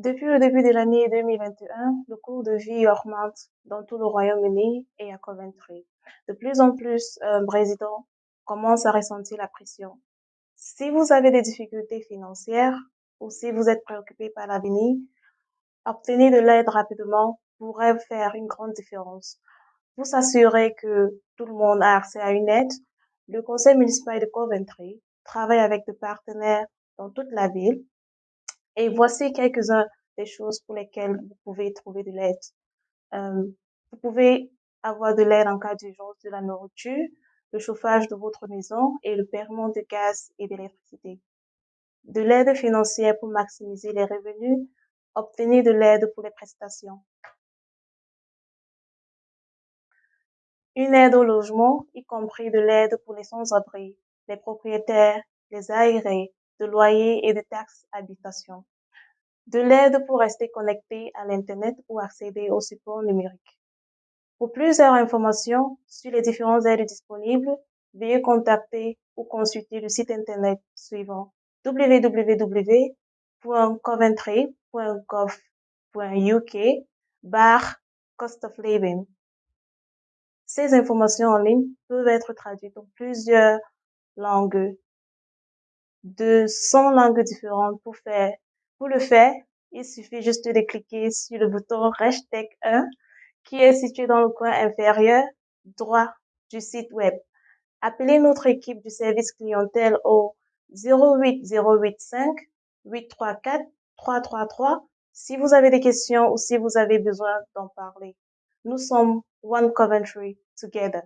Depuis le début de l'année 2021, le coût de vie augmente dans tout le Royaume-Uni et à Coventry. De plus en plus, euh, résidents commencent à ressentir la pression. Si vous avez des difficultés financières ou si vous êtes préoccupé par l'avenir, obtenir de l'aide rapidement pourrait faire une grande différence. Pour s'assurer que tout le monde a accès à une aide, le conseil municipal de Coventry travaille avec des partenaires dans toute la ville et voici quelques-uns des choses pour lesquelles vous pouvez trouver de l'aide. Euh, vous pouvez avoir de l'aide en cas d'urgence de la nourriture, le chauffage de votre maison et le paiement de gaz et d'électricité. De l'aide financière pour maximiser les revenus, obtenir de l'aide pour les prestations. Une aide au logement, y compris de l'aide pour les sans-abri, les propriétaires, les aérés, de loyers et de taxes habitation. De l'aide pour rester connecté à l'Internet ou accéder aux supports numériques. Pour plusieurs informations sur les différentes aides disponibles, veuillez contacter ou consulter le site Internet suivant www.coventry.gov.uk barre cost of living. Ces informations en ligne peuvent être traduites en plusieurs langues de 100 langues différentes pour faire. Pour le faire, il suffit juste de cliquer sur le bouton hashtag 1 qui est situé dans le coin inférieur droit du site web. Appelez notre équipe du service clientèle au 08085 834 333 si vous avez des questions ou si vous avez besoin d'en parler. Nous sommes One Coventry together.